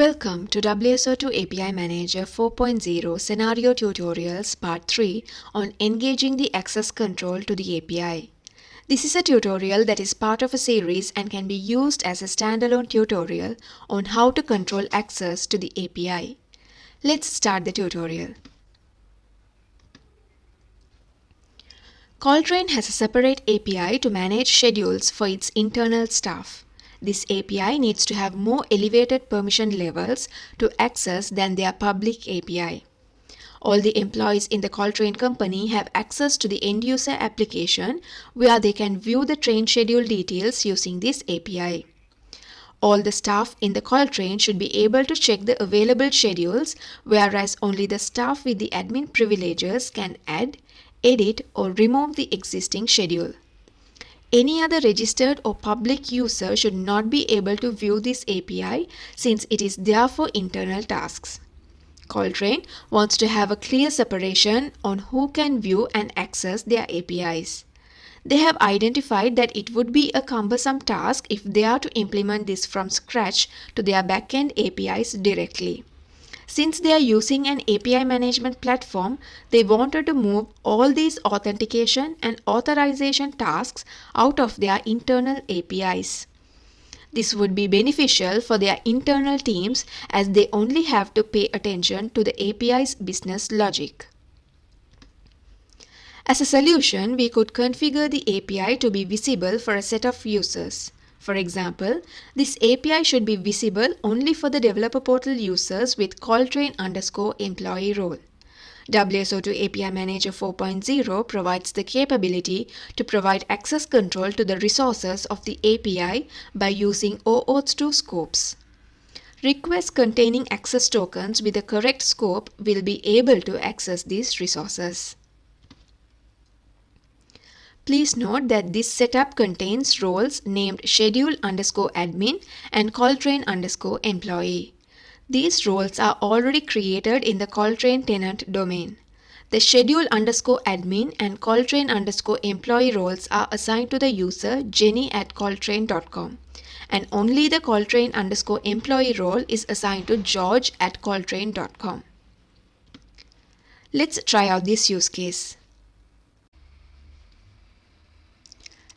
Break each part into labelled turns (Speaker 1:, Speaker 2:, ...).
Speaker 1: Welcome to WSO2 API Manager 4.0 Scenario Tutorials Part 3 on engaging the access control to the API. This is a tutorial that is part of a series and can be used as a standalone tutorial on how to control access to the API. Let's start the tutorial. Coltrain has a separate API to manage schedules for its internal staff. This API needs to have more elevated permission levels to access than their public API. All the employees in the Coltrain company have access to the end user application where they can view the train schedule details using this API. All the staff in the Coltrain should be able to check the available schedules, whereas only the staff with the admin privileges can add, edit or remove the existing schedule. Any other registered or public user should not be able to view this API since it is there for internal tasks. Coltrain wants to have a clear separation on who can view and access their APIs. They have identified that it would be a cumbersome task if they are to implement this from scratch to their backend APIs directly. Since they are using an API management platform, they wanted to move all these authentication and authorization tasks out of their internal APIs. This would be beneficial for their internal teams as they only have to pay attention to the API's business logic. As a solution, we could configure the API to be visible for a set of users. For example, this API should be visible only for the developer portal users with Coltrain underscore employee role. WSO2 API Manager 4.0 provides the capability to provide access control to the resources of the API by using OAuth 2 scopes. Requests containing access tokens with the correct scope will be able to access these resources. Please note that this setup contains roles named schedule underscore admin and Coltrain underscore employee. These roles are already created in the Coltrain tenant domain. The schedule underscore admin and Coltrain underscore employee roles are assigned to the user jenny at coltrain.com and only the Coltrain underscore employee role is assigned to George at coltrain.com. Let's try out this use case.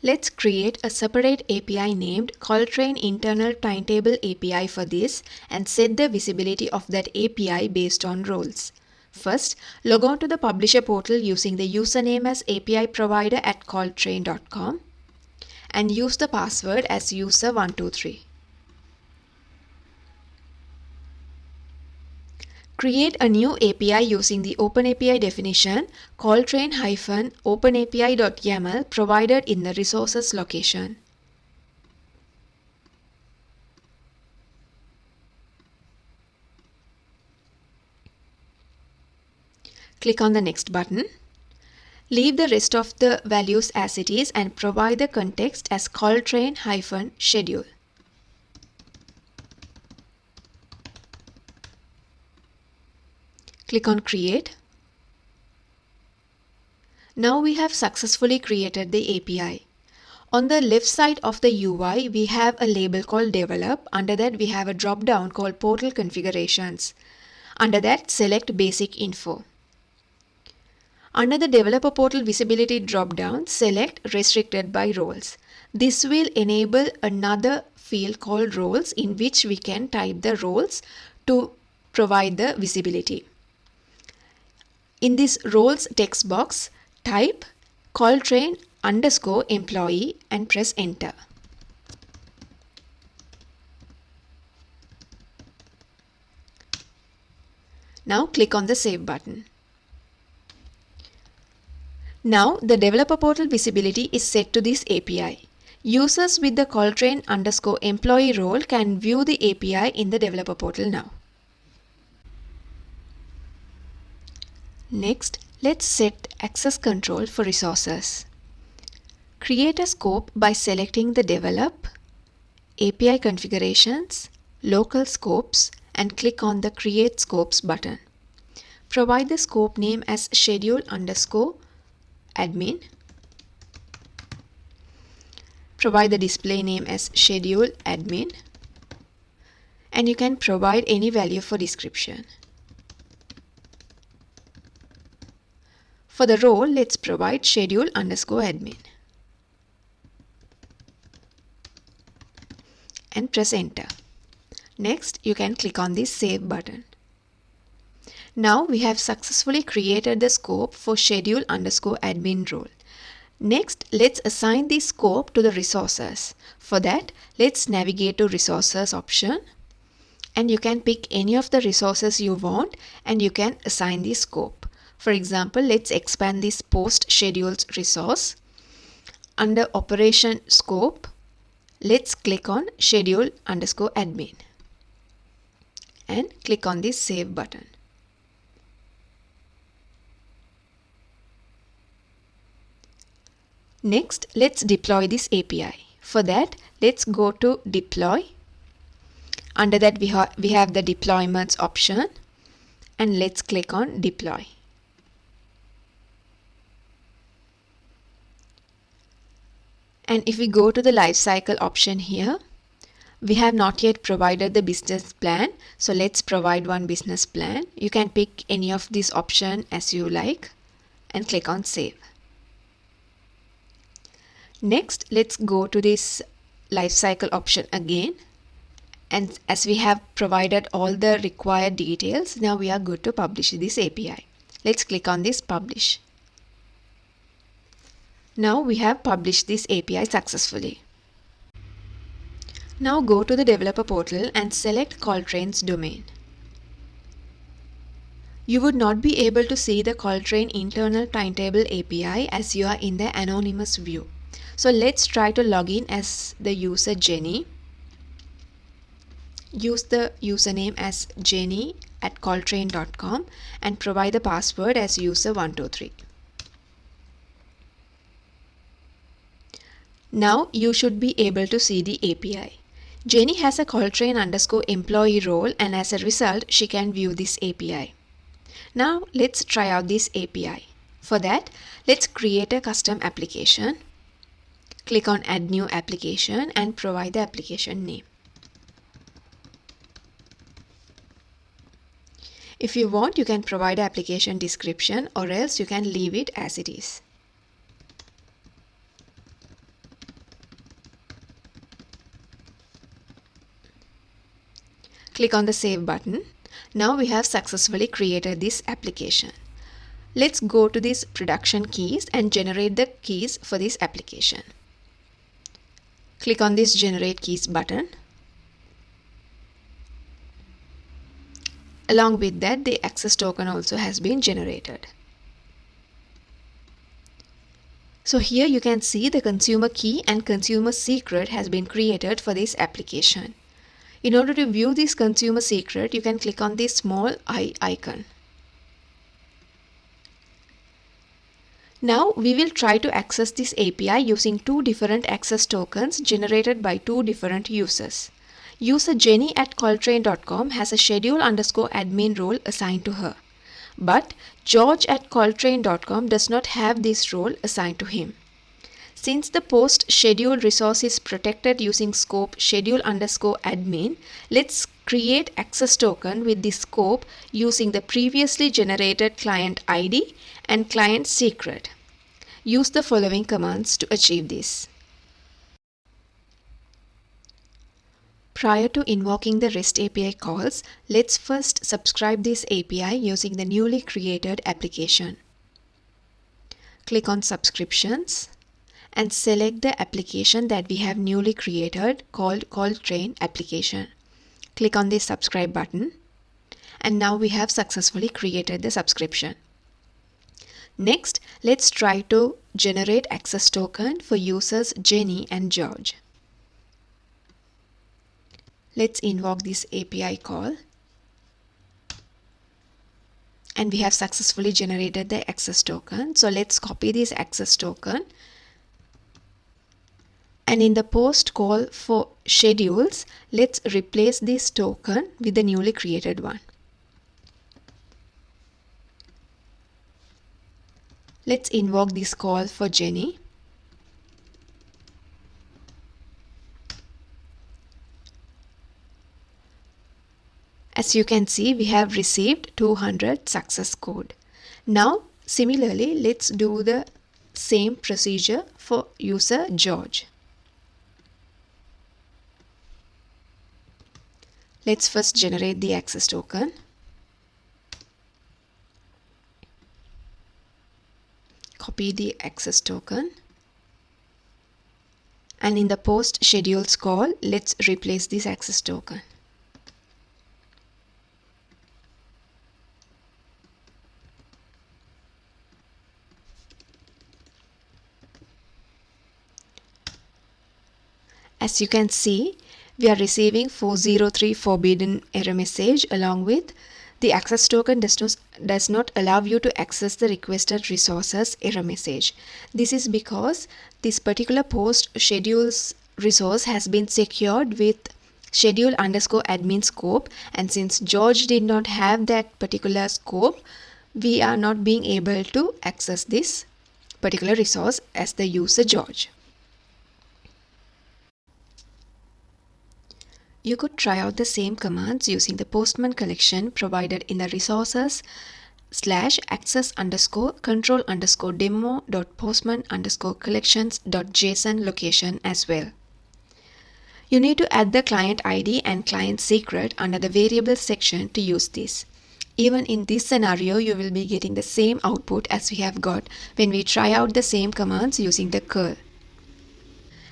Speaker 1: Let's create a separate API named Coltrain Internal Timetable API for this and set the visibility of that API based on roles. First, log on to the publisher portal using the username as API provider at coltrain.com and use the password as user123. Create a new API using the OpenAPI definition coltrain-openapi.yaml provided in the resources location. Click on the next button. Leave the rest of the values as it is and provide the context as coltrain-schedule. Click on create. Now we have successfully created the API. On the left side of the UI, we have a label called develop. Under that, we have a drop down called portal configurations. Under that, select basic info. Under the developer portal visibility drop down, select restricted by roles. This will enable another field called roles in which we can type the roles to provide the visibility. In this roles text box, type Coltrain underscore employee and press enter. Now click on the save button. Now the developer portal visibility is set to this API. Users with the Coltrain underscore employee role can view the API in the developer portal now. Next, let's set access control for resources. Create a scope by selecting the Develop, API Configurations, Local Scopes and click on the Create Scopes button. Provide the scope name as schedule underscore admin. Provide the display name as schedule admin and you can provide any value for description. For the role, let's provide schedule underscore admin. And press enter. Next, you can click on the save button. Now we have successfully created the scope for schedule underscore admin role. Next, let's assign the scope to the resources. For that, let's navigate to resources option and you can pick any of the resources you want and you can assign the scope. For example, let's expand this post schedules resource. Under operation scope, let's click on schedule underscore admin and click on this save button. Next, let's deploy this API. For that, let's go to deploy. Under that, we, ha we have the deployments option and let's click on deploy. And if we go to the lifecycle option here, we have not yet provided the business plan. So let's provide one business plan. You can pick any of these option as you like and click on save. Next, let's go to this lifecycle option again. And as we have provided all the required details, now we are good to publish this API. Let's click on this publish. Now we have published this API successfully. Now go to the developer portal and select Coltrain's domain. You would not be able to see the Coltrain internal timetable API as you are in the anonymous view. So let's try to log in as the user Jenny. Use the username as jenny at coltrain.com and provide the password as user123. Now you should be able to see the API. Jenny has a Coltrain underscore employee role and as a result she can view this API. Now let's try out this API. For that, let's create a custom application. Click on add new application and provide the application name. If you want, you can provide application description or else you can leave it as it is. Click on the save button. Now we have successfully created this application. Let's go to these production keys and generate the keys for this application. Click on this generate keys button. Along with that, the access token also has been generated. So here you can see the consumer key and consumer secret has been created for this application. In order to view this consumer secret, you can click on this small eye icon. Now we will try to access this API using two different access tokens generated by two different users. User Jenny at Coltrain.com has a schedule underscore admin role assigned to her. But George at Coltrain.com does not have this role assigned to him. Since the post schedule resource is protected using scope schedule underscore admin, let's create access token with the scope using the previously generated client ID and client secret. Use the following commands to achieve this. Prior to invoking the REST API calls, let's first subscribe this API using the newly created application. Click on subscriptions and select the application that we have newly created called Coltrain application. Click on the subscribe button and now we have successfully created the subscription. Next, let's try to generate access token for users Jenny and George. Let's invoke this API call. And we have successfully generated the access token. So let's copy this access token and in the post call for schedules, let's replace this token with the newly created one. Let's invoke this call for Jenny. As you can see, we have received 200 success code. Now, similarly, let's do the same procedure for user George. Let's first generate the access token. Copy the access token. And in the post schedules call, let's replace this access token. As you can see, we are receiving 403 forbidden error message along with the access token does not, does not allow you to access the requested resources error message. This is because this particular post schedules resource has been secured with schedule underscore admin scope and since George did not have that particular scope, we are not being able to access this particular resource as the user George. You could try out the same commands using the Postman collection provided in the resources slash access underscore control underscore demo dot postman underscore collections dot json location as well. You need to add the client ID and client secret under the variable section to use this. Even in this scenario, you will be getting the same output as we have got when we try out the same commands using the curl.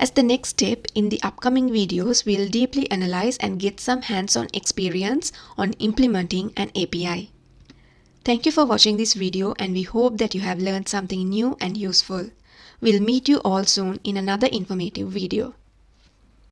Speaker 1: As the next step in the upcoming videos, we'll deeply analyze and get some hands-on experience on implementing an API. Thank you for watching this video and we hope that you have learned something new and useful. We'll meet you all soon in another informative video.